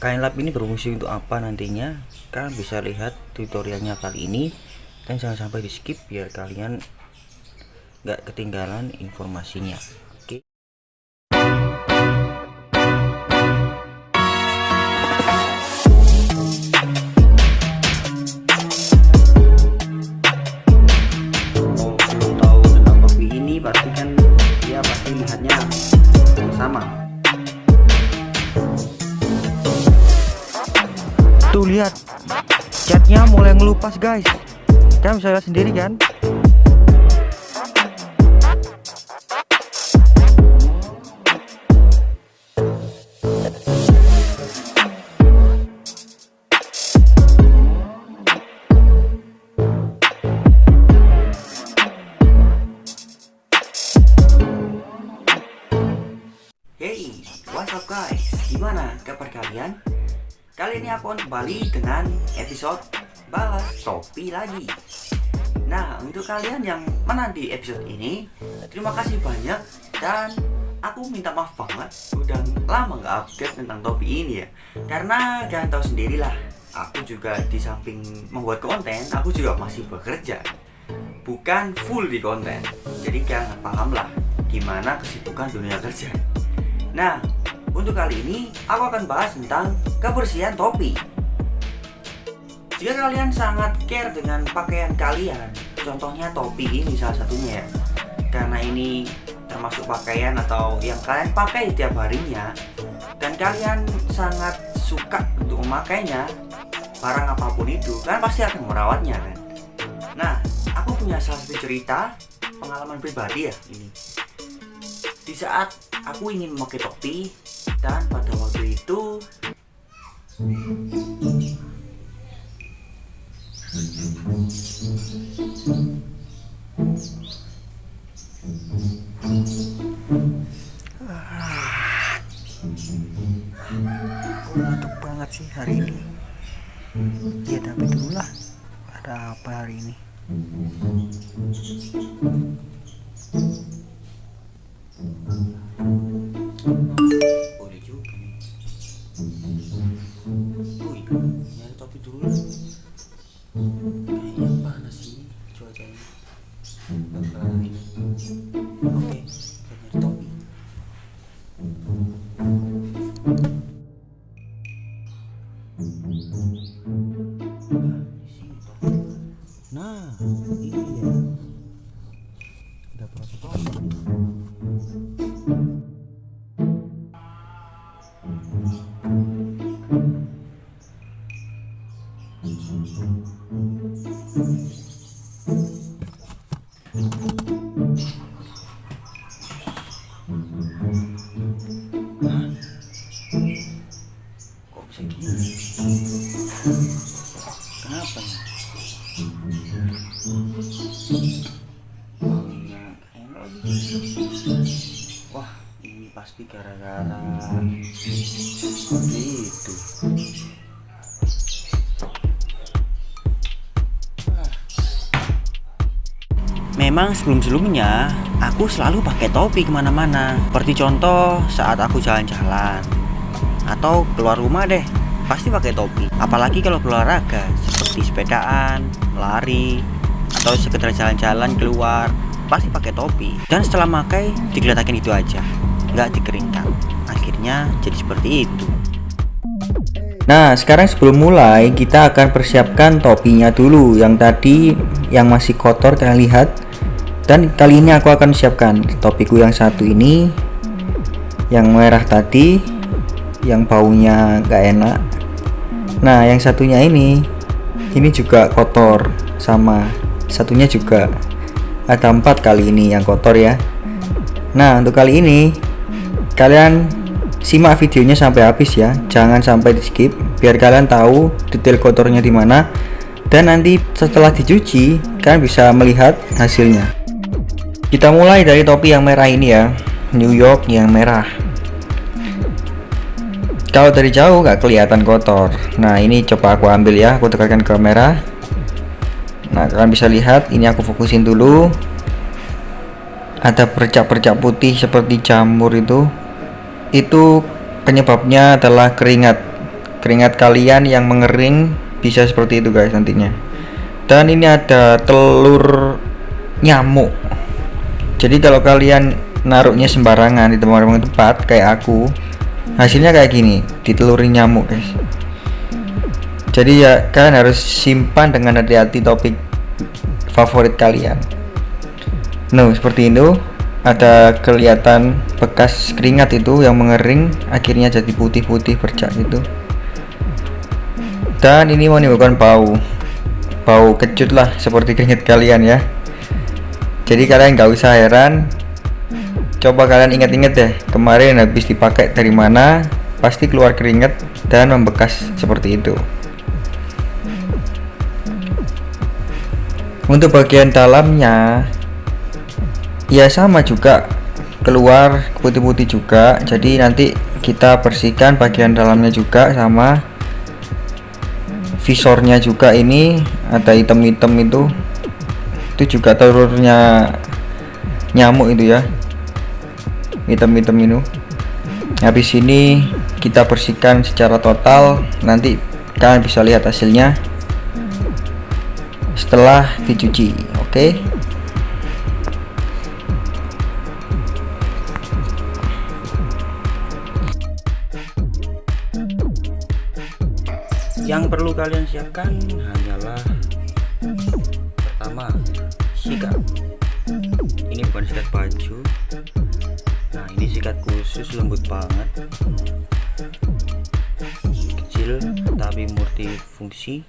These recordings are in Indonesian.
kain lap ini berfungsi untuk apa nantinya? Kalian bisa lihat tutorialnya kali ini. Dan jangan sampai di skip biar kalian nggak ketinggalan informasinya lihat. Catnya mulai ngelupas guys. Kalian bisa lihat sendiri kan Akan kembali dengan episode balas topi lagi. Nah, untuk kalian yang menanti episode ini Terima kasih banyak dan aku minta maaf banget Udah lama nggak update tentang topi ini ya. Karena kalian tahu sendirilah Aku juga di samping membuat konten, aku juga masih bekerja. Bukan full di konten Jadi kalian paham lah gimana kesibukan dunia kerja. Nah, untuk kali ini aku akan bahas tentang kebersihan topi. Jika kalian sangat care dengan pakaian kalian, contohnya topi ini salah satunya ya. Karena ini termasuk pakaian atau yang kalian pakai tiap harinya dan kalian sangat suka untuk memakainya, barang apa pun itu, kalian pasti akan merawatnya kan. Nah, aku punya salah satu cerita pengalaman pribadi ya ini. Di saat aku ingin memakai topi dan pada waktu itu. Aku ngantuk banget sih hari ini? Ya tapi dulu lah. Ada apa hari ini kok bisa gini kenapa lagi. wah ini pasti gara-gara itu Memang sebelum-sebelumnya aku selalu pakai topi ke mana-mana. Seperti contoh saat aku jalan-jalan. Atau keluar rumah deh Pasti pakai topi. Apalagi kalau berolahraga Seperti sepedaan, lari Atau sekedar jalan-jalan keluar Pasti pakai topi. Dan setelah pakai digeletakin itu aja. Nggak dikeringkan. Akhirnya jadi seperti itu. Nah, sekarang sebelum mulai kita akan persiapkan topinya dulu. Yang tadi yang masih kotor kalian lihat. Dan kali ini aku akan siapkan topiku yang satu ini yang merah tadi yang baunya gak enak. Nah, yang satunya ini ini juga kotor sama satunya juga ada empat kali ini yang kotor ya. Nah, untuk kali ini kalian simak videonya sampai habis ya jangan sampai di skip biar kalian tahu detail kotornya di mana dan nanti setelah dicuci kalian bisa melihat hasilnya kita mulai dari topi yang merah ini ya. New York yang merah. Kalau dari jauh nggak kelihatan kotor. Nah ini coba aku ambil ya. Aku tekankan ke merah. Nah kalian bisa lihat ini aku fokusin dulu. Ada percak-percak putih seperti jamur itu. Itu penyebabnya adalah keringat. Keringat kalian yang mengering bisa seperti itu guys nantinya. Dan ini ada telur nyamuk jadi kalau kalian naruhnya sembarangan di tempat-tempat kayak aku hasilnya kayak gini diteluri nyamuk guys. Jadi ya kalian harus simpan dengan hati-hati topik favorit kalian. Nah seperti itu ada kelihatan bekas keringat itu yang mengering akhirnya jadi putih-putih bercak gitu dan ini menimbulkan bau. Bau kecut lah seperti keringat kalian ya jadi kalian nggak usah heran. Coba kalian ingat-ingat deh kemarin habis dipakai dari mana pasti keluar keringat dan membekas seperti itu. Untuk bagian dalamnya ya sama juga. Keluar putih-putih juga. Jadi nanti kita bersihkan bagian dalamnya juga sama visornya juga ini. Ada item-item itu itu juga telurnya nyamuk itu ya. Item-item itu. Habis ini kita bersihkan secara total. Nanti kalian bisa lihat hasilnya. Setelah dicuci oke? Okay? yang perlu kalian siapkan hanyalah pertama sikat. Ini bukan sikat baju. Nah ini sikat khusus lembut banget. Kecil tapi multifungsi.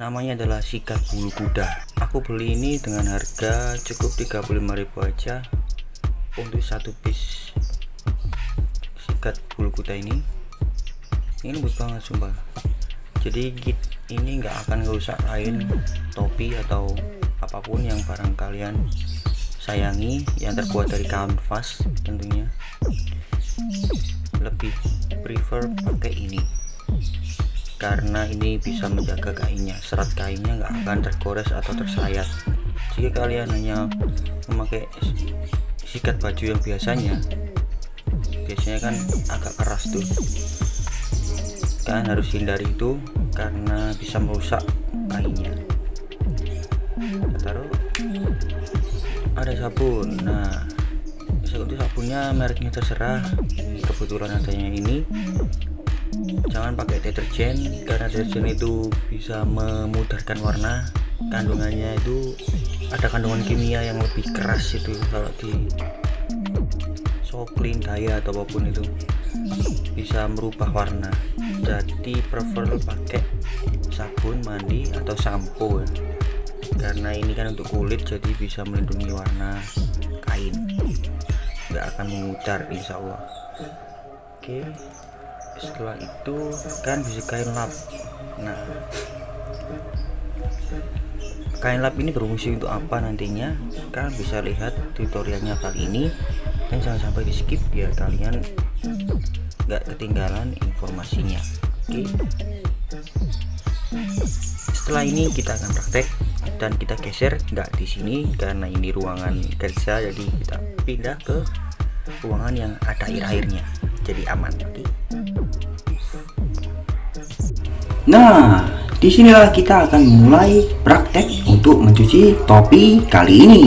Namanya adalah sikat bulu kuda. Aku beli ini dengan harga cukup 35.000 aja untuk satu piece sikat bulu kuda ini. Ini lembut banget sumpah jadi ini nggak akan ngerusak kain topi atau apa pun yang barang kalian sayangi yang terbuat dari kanvas tentunya. Lebih prefer pakai ini. Karena ini bisa menjaga kainnya. Serat kainnya nggak akan tergores atau tersayat. Jika kalian hanya memakai sikat baju yang biasanya biasanya kan agak keras tuh kalian harus hindari itu karena bisa merusak kainnya. Taruh. Ada sabun. Nah untuk sabunnya mereknya terserah. Kebetulan adanya ini. Jangan pakai deterjen karena deterjen itu bisa memudarkan warna. Kandungannya itu ada kandungan kimia yang lebih keras itu kalau di soklin daya atau apa pun itu bisa merubah warna. Jadi prefer pakai sabun mandi atau sampo ya. karena ini kan untuk kulit jadi bisa melindungi warna kain. Nggak akan memudar insya Allah. Oke. Setelah itu kan bisa kain lap. Nah. Kain lap ini berfungsi untuk apa nantinya? Kan bisa lihat tutorialnya kali ini. Dan jangan sampai di skip biar kalian nggak ketinggalan informasinya. Oke setelah ini kita akan praktek dan kita geser nggak di sini karena ini ruangan kerja jadi kita pindah ke ruangan yang ada air-airnya jadi aman. Oke nah di sinilah kita akan mulai praktek untuk mencuci topi kali ini.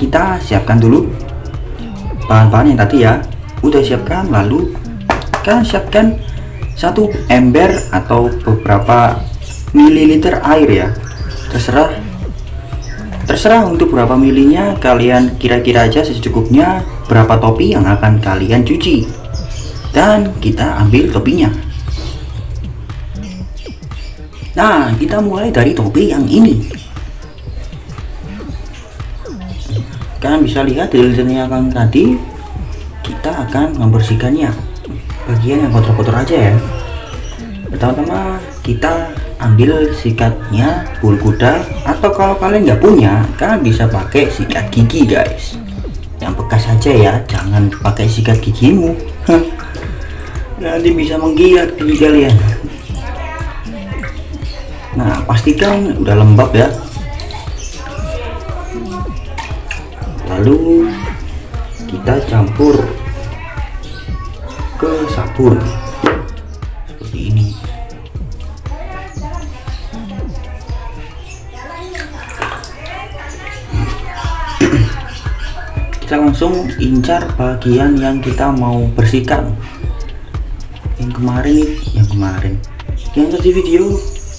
Kita siapkan dulu bahan-bahan yang tadi ya. Udah siapkan lalu siapkan satu ember atau beberapa mililiter air ya. Terserah. Terserah untuk berapa milinya kalian kira-kira aja secukupnya berapa topi yang akan kalian cuci. Dan kita ambil topinya. Nah kita mulai dari topi yang ini. Kalian bisa lihat detailnya kan tadi. Kita akan membersihkannya bagian yang kotor-kotor aja ya. Pertama-tama kita ambil sikatnya bulu kuda atau kalau kalian nggak punya kalian bisa pakai sikat gigi guys. Yang bekas saja ya jangan pakai sikat gigimu. Nanti bisa menggigit gigi kalian. Nah pastikan udah lembab ya. Lalu kita campur ke sabun seperti ini. Kita langsung incar bagian yang kita mau bersihkan. Yang kemarin yang kemarin. Yang tadi video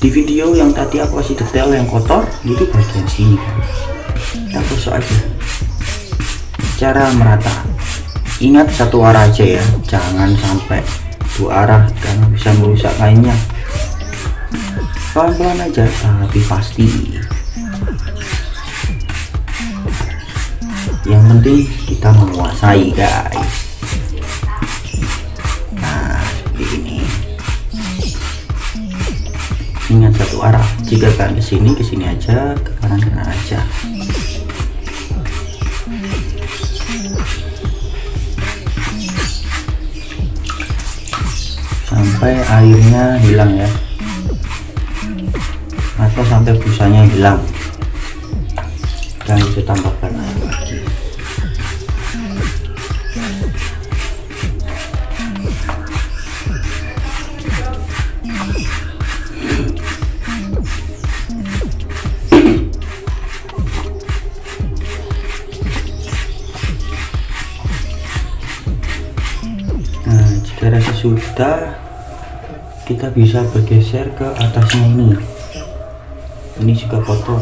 di video yang tadi aku kasih detail yang kotor itu bagian sini. Kita aja. Cara merata ingat satu arah aja ya. Jangan sampai dua arah karena bisa merusak kainnya pelan-pelan aja tapi pasti. Yang penting kita menguasai guys. Nah seperti ini. Ingat satu arah. Jika kalian ke sini ke sini aja ke kanan kanan aja sampai airnya hilang ya. Atau sampai busanya hilang. Dan itu tambahkan air lagi. Nah jika rasa sudah kita bisa bergeser ke atasnya ini ini juga kotor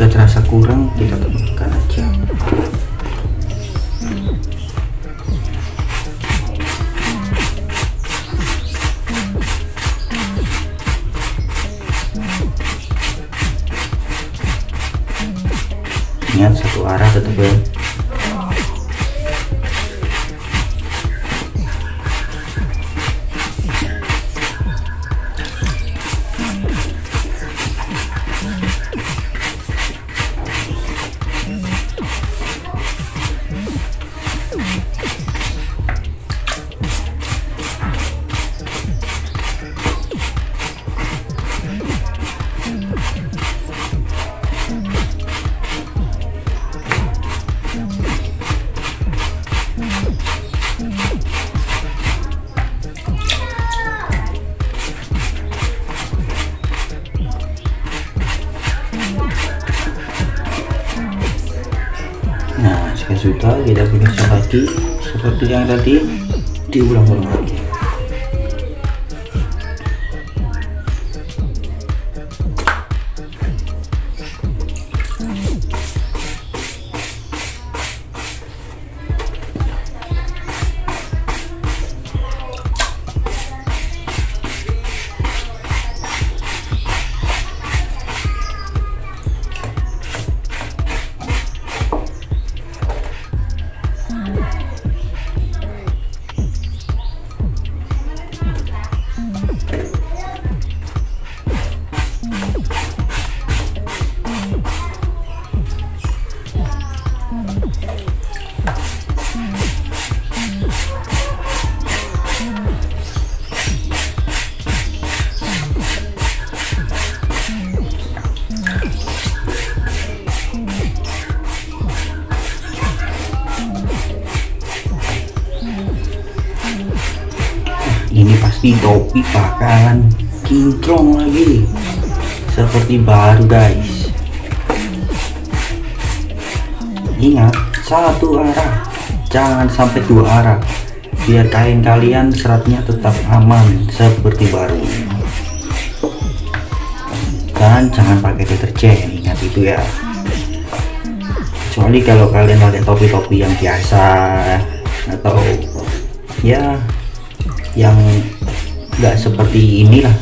jika terasa kurang kita tambahkan aja lagi seperti yang tadi diulang-ulang lagi. Topi bakalan kinclong lagi. Seperti baru guys. Ingat satu arah, jangan sampai dua arah. Biar kain kalian seratnya tetap aman seperti baru. Dan jangan pakai deterjen ingat itu ya. Kecuali kalau kalian pakai topi-topi yang biasa atau ya yang nggak seperti inilah.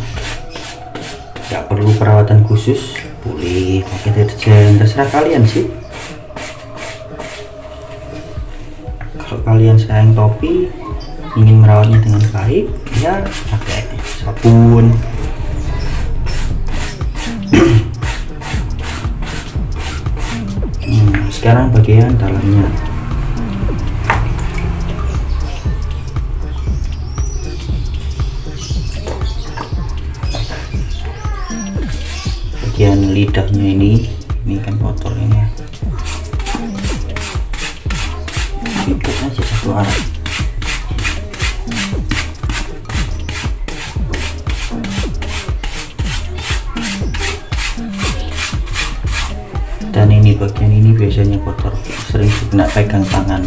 Nggak perlu perawatan khusus. Boleh pakai deterjen. Terserah kalian sih. Kalau kalian sayang topi ingin merawatnya dengan baik ya pakai sabun. Hmm, sekarang bagian dalamnya lidahnya ini. Ini kan kotor ini ya. Ikat aja satu arah. Dan ini bagian ini biasanya kotor sering kena pegang tangan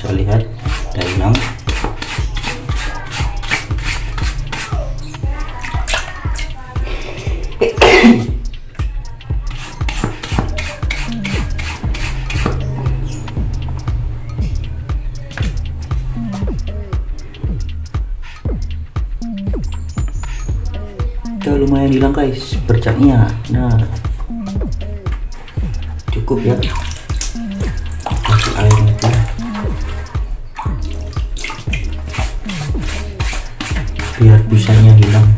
bisa lihat ada hilang udah lumayan hilang guys bercaknya. Nah cukup ya biar busanya hilang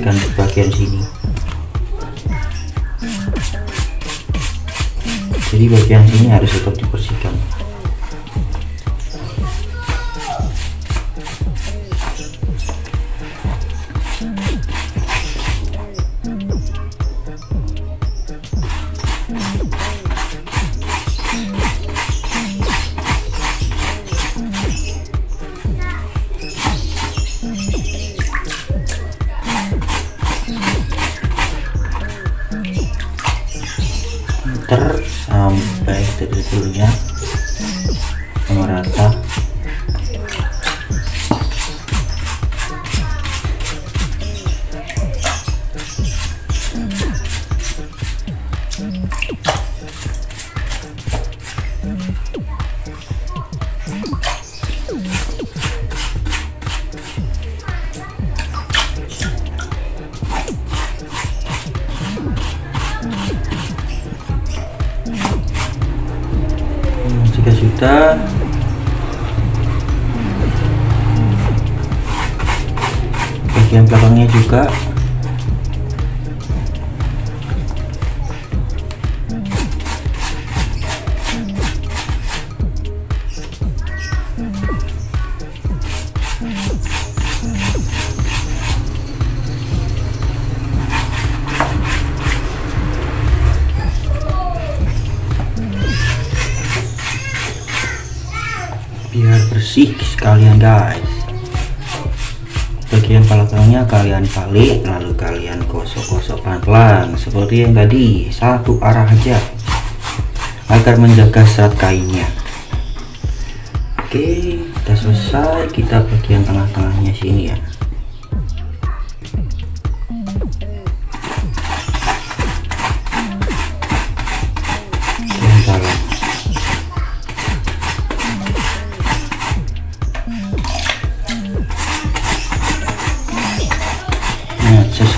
bersihkan di bagian sini. Jadi bagian sini harus tetap dibersihkan jika sudah bagian belakangnya juga biar bersih sekalian guys. Bagian belakangnya kalian balik lalu kalian gosok-gosok pelan-pelan. Seperti yang tadi satu arah aja. Agar menjaga serat kainnya. Oke kita selesai. Kita bagian tengah-tengahnya sini ya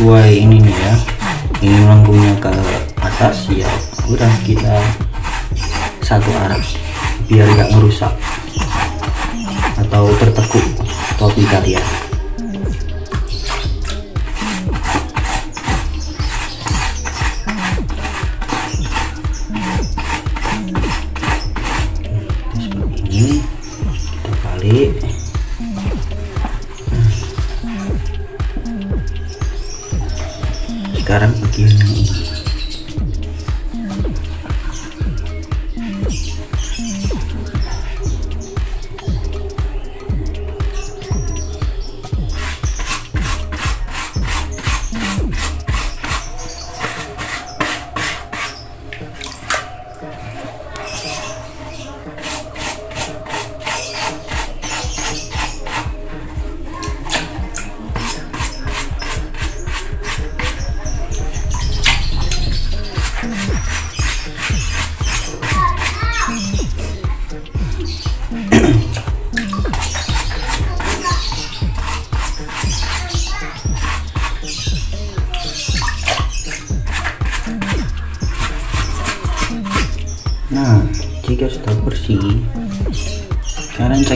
sesuai ini nih ya. Ini melengkungnya ke atas ya. Udah kita satu arah biar nggak merusak atau tertekuk topi kalian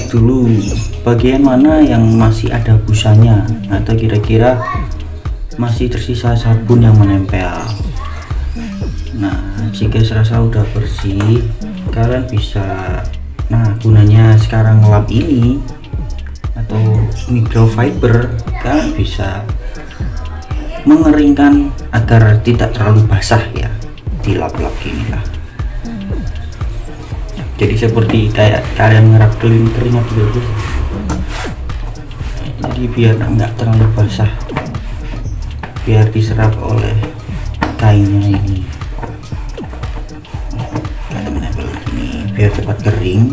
dulu bagian mana yang masih ada busanya atau kira-kira masih tersisa sabun yang menempel. Nah, jika serasa udah bersih, kalian bisa nah gunanya sekarang lap ini atau microfiber kalian bisa mengeringkan agar tidak terlalu basah ya dilap-lap gini lah jadi seperti kayak kalian ngerap kering keringat gitu jadi biar nggak terlalu basah biar diserap oleh kainnya ini biar cepat kering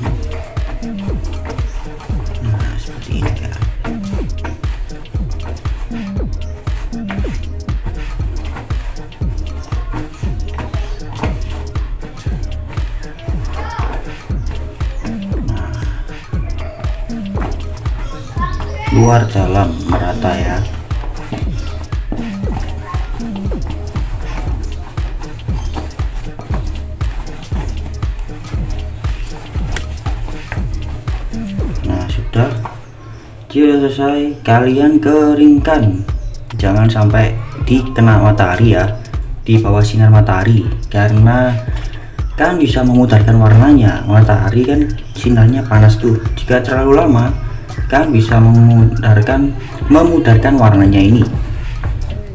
luar dalam merata ya. Nah sudah. Jika selesai. Kalian keringkan. Jangan sampai dikena matahari ya. Di bawah sinar matahari. Karena kan bisa memudarkan warnanya. Matahari kan sinarnya panas tuh. Jika terlalu lama kan bisa memudarkan memudarkan warnanya ini.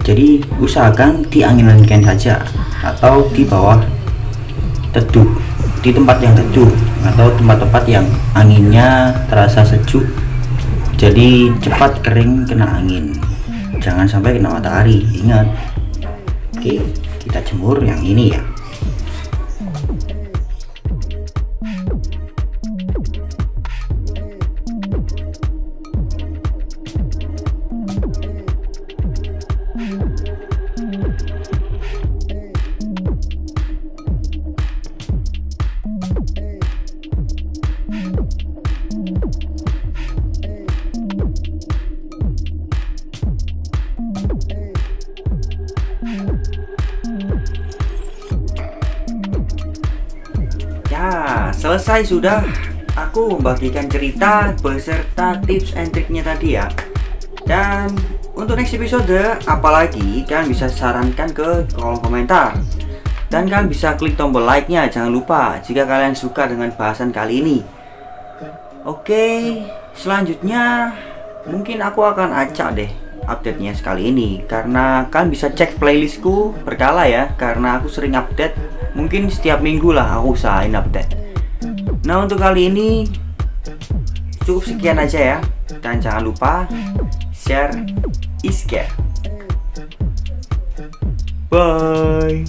Jadi usahakan diangin-anginkan saja atau di bawah teduh di tempat yang teduh atau tempat-tempat yang anginnya terasa sejuk. Jadi cepat kering kena angin. Jangan sampai kena matahari. Ingat oke kita jemur yang ini ya selesai sudah. Aku membagikan cerita beserta tips and triknya tadi ya. Dan untuk next episode, apalagi kalian bisa sarankan ke kolom komentar. Dan kalian bisa klik tombol like-nya, jangan lupa jika kalian suka dengan bahasan kali ini. Oke, selanjutnya mungkin aku akan acak deh update-nya sekali ini karena kalian bisa cek playlistku berkala ya karena aku sering update mungkin setiap minggu lah aku usahain update nah untuk kali ini cukup sekian aja ya. Dan jangan lupa share is care bye